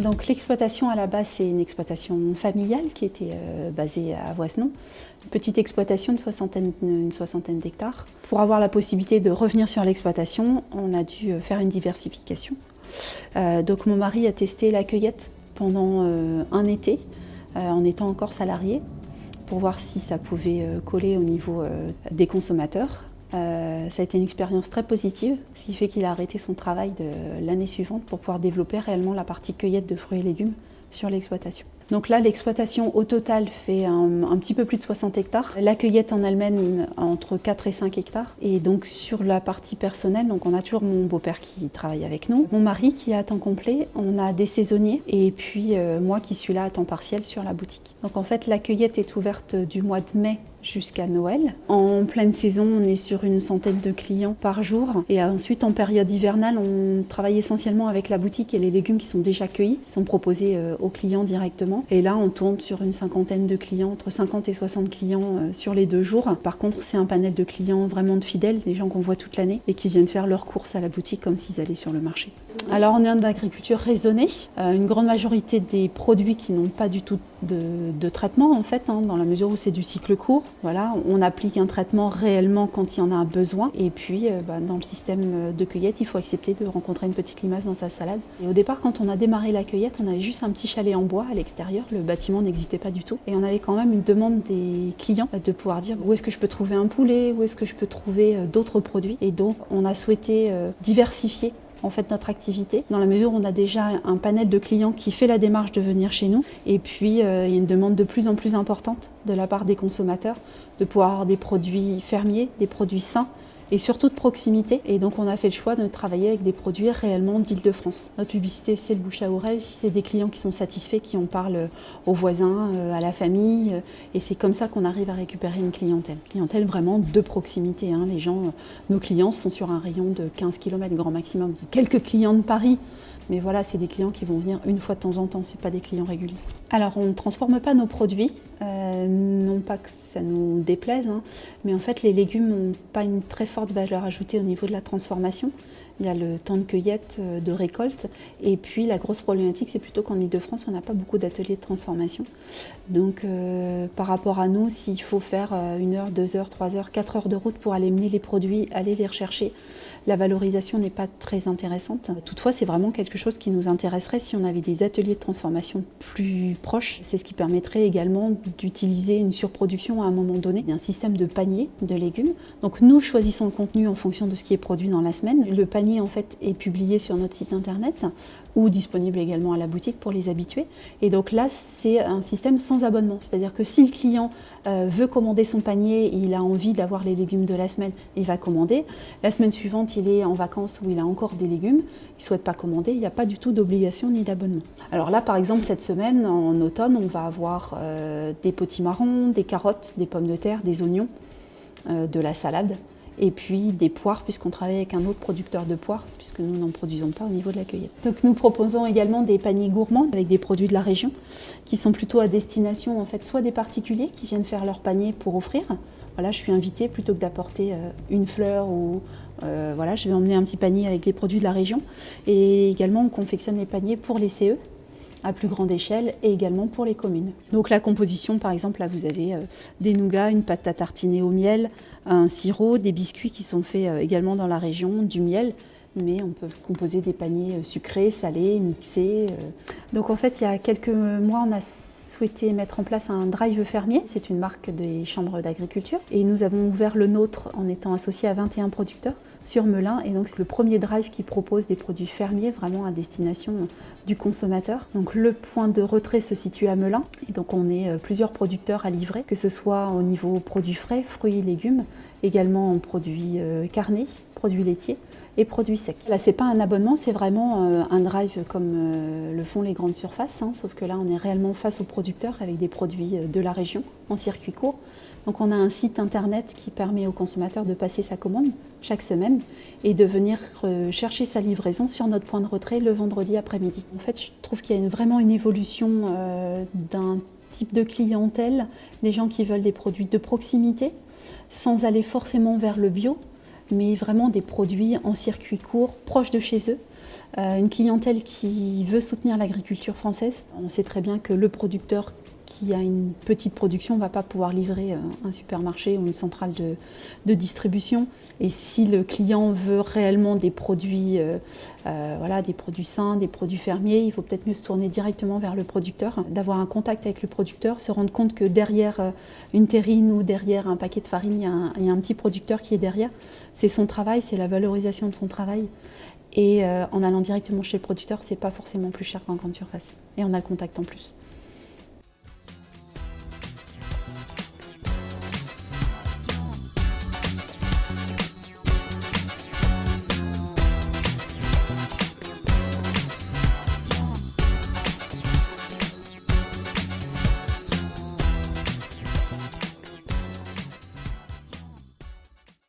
Donc l'exploitation à la base, c'est une exploitation familiale qui était euh, basée à Voisenon. Une petite exploitation de soixantaine, une soixantaine d'hectares. Pour avoir la possibilité de revenir sur l'exploitation, on a dû euh, faire une diversification. Euh, donc mon mari a testé la cueillette pendant un été, en étant encore salarié, pour voir si ça pouvait coller au niveau des consommateurs. Euh, ça a été une expérience très positive, ce qui fait qu'il a arrêté son travail l'année suivante pour pouvoir développer réellement la partie cueillette de fruits et légumes sur l'exploitation. Donc là, l'exploitation au total fait un, petit peu plus de 60 hectares. La cueillette en elle-même entre 4 et 5 hectares. Et donc sur la partie personnelle, on a toujours mon beau-père qui travaille avec nous, mon mari qui est à temps complet, on a des saisonniers et puis euh, moi qui suis là à temps partiel sur la boutique. Donc en fait, la cueillette est ouverte du mois de mai jusqu'à Noël. En pleine saison, on est sur une centaine de clients par jour. Et ensuite, en période hivernale, on travaille essentiellement avec la boutique et les légumes qui sont déjà cueillis, sont proposés euh, aux clients directement. Et là, on tourne sur une cinquantaine de clients, entre 50 et 60 clients euh, sur les deux jours. Par contre, c'est un panel de clients vraiment de fidèles, des gens qu'on voit toute l'année et qui viennent faire leurs courses à la boutique comme s'ils allaient sur le marché. Alors, on est un agriculture raisonnée. Euh, une grande majorité des produits qui n'ont pas du tout de, traitement, en fait, hein, dans la mesure où c'est du cycle court. Voilà, on applique un traitement réellement quand il y en a un besoin. Et puis, euh, bah, dans le système de cueillette, il faut accepter de rencontrer une petite limace dans sa salade. Et au départ, quand on a démarré la cueillette, on avait juste un petit chalet en bois à l'extérieur. Le bâtiment n'existait pas du tout. Et on avait quand même une demande des clients de pouvoir dire où est-ce que je peux trouver un poulet, où est-ce que je peux trouver euh, d'autres produits? Et donc, on a souhaité euh, diversifier en fait notre activité, dans la mesure où on a déjà un panel de clients qui fait la démarche de venir chez nous. Et puis, euh, il y a une demande de plus en plus importante de la part des consommateurs de pouvoir avoir des produits fermiers, des produits sains, et surtout de proximité. Et donc on a fait le choix de travailler avec des produits réellement d'Île-de-France. Notre publicité, c'est le bouche à oreille, c'est des clients qui sont satisfaits, qui en parlent aux voisins, euh, à la famille. Euh, et c'est comme ça qu'on arrive à récupérer une clientèle. Clientèle vraiment de proximité. Hein. Les gens, euh, nos clients sont sur un rayon de 15 km grand maximum. Quelques clients de Paris mais voilà, c'est des clients qui vont venir une fois de temps en temps, ce pas des clients réguliers. Alors, on ne transforme pas nos produits, euh, non pas que ça nous déplaise, hein, mais en fait, les légumes n'ont pas une très forte valeur ajoutée au niveau de la transformation. Il y a le temps de cueillette, euh, de récolte. Et puis la grosse problématique, c'est plutôt qu'en Ile-de-France, on n'a pas beaucoup d'ateliers de transformation. Donc euh, par rapport à nous, s'il faut faire euh, une heure, deux heures, trois heures, quatre heures de route pour aller mener les produits, aller les rechercher, la valorisation n'est pas très intéressante. Toutefois, c'est vraiment quelque chose qui nous intéresserait si on avait des ateliers de transformation plus proches. C'est ce qui permettrait également d'utiliser une surproduction à un moment donné, un système de panier de légumes. Donc nous choisissons le contenu en fonction de ce qui est produit dans la semaine. Le panier en fait est publié sur notre site internet ou disponible également à la boutique pour les habitués. Et donc là, c'est un système sans abonnement. C'est-à-dire que si le client euh, veut commander son panier, il a envie d'avoir les légumes de la semaine, il va commander. La semaine suivante, il est en vacances où il a encore des légumes, il ne souhaite pas commander, il n'y a pas du tout d'obligation ni d'abonnement. Alors là, par exemple, cette semaine, en automne, on va avoir euh, des potimarrons, des carottes, des pommes de terre, des oignons, euh, de la salade et puis des poires, puisqu'on travaille avec un autre producteur de poires, puisque nous n'en produisons pas au niveau de la cueillette. Donc nous proposons également des paniers gourmands avec des produits de la région, qui sont plutôt à destination en fait soit des particuliers qui viennent faire leur panier pour offrir. Voilà, je suis invitée plutôt que d'apporter euh, une fleur ou euh, voilà, je vais emmener un petit panier avec les produits de la région. Et également, on confectionne les paniers pour les CE, à plus grande échelle et également pour les communes. Donc la composition, par exemple, là vous avez euh, des nougats, une pâte à tartiner au miel, un sirop, des biscuits qui sont faits euh, également dans la région, du miel, mais on peut composer des paniers euh, sucrés, salés, mixés. Donc en fait, il y a quelques mois, on a souhaité mettre en place un drive fermier. C'est une marque des chambres d'agriculture. Et nous avons ouvert le nôtre en étant associé à 21 producteurs sur Melun. Et donc c'est le premier drive qui propose des produits fermiers vraiment à destination du consommateur. Donc le point de retrait se situe à Melun. Et donc on est euh, plusieurs producteurs à livrer, que ce soit au niveau produits frais, fruits, légumes, également en produits euh, carnés, produits laitiers et produits secs. Là, c'est pas un abonnement, c'est vraiment euh, un drive comme le font les grandes surfaces, hein, sauf que là, on est réellement face aux producteurs avec des produits de la région en circuit court. Donc on a un site internet qui permet au consommateur de passer sa commande chaque semaine et de venir euh, chercher sa livraison sur notre point de retrait le vendredi après-midi. En fait, je trouve qu'il y a vraiment une évolution euh, d'un type de clientèle, des gens qui veulent des produits de proximité, sans aller forcément vers le bio, mais vraiment des produits en circuit court, proches de chez eux, une clientèle qui veut soutenir l'agriculture française. On sait très bien que le producteur qui a une petite production ne va pas pouvoir livrer un supermarché ou une centrale de, distribution. Et si le client veut réellement des produits, euh, euh, voilà, des produits sains, des produits fermiers, il faut peut-être mieux se tourner directement vers le producteur, d'avoir un contact avec le producteur, se rendre compte que derrière euh, une terrine ou derrière un paquet de farine, il y a un, il y a un petit producteur qui est derrière. C'est son travail, c'est la valorisation de son travail. Et en allant directement chez le producteur, c'est pas forcément plus cher qu'en grande surface. Et on a le contact en plus.